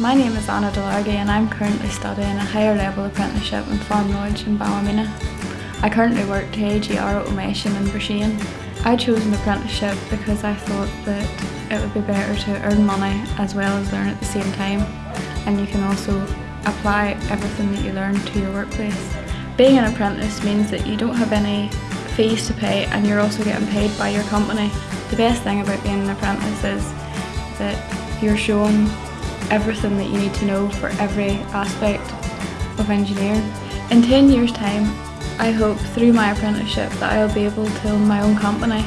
My name is Anna Delargy and I'm currently studying a higher level apprenticeship in farm knowledge in Ballymena. I currently work to AGR Automation in Broughshane. I chose an apprenticeship because I thought that it would be better to earn money as well as learn at the same time and you can also apply everything that you learn to your workplace. Being an apprentice means that you don't have any fees to pay and you're also getting paid by your company. The best thing about being an apprentice is that you're shown everything that you need to know for every aspect of engineering. In 10 years time I hope through my apprenticeship that I'll be able to own my own company